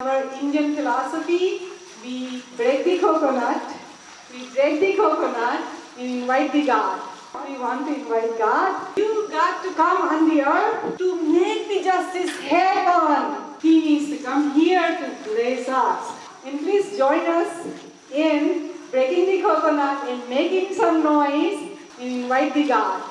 Our Indian philosophy, we break the coconut, we break the coconut We invite the God. We want to invite God. You got to come on the earth to make the justice happen. He needs to come here to bless us. And please join us in breaking the coconut and making some noise and invite the God.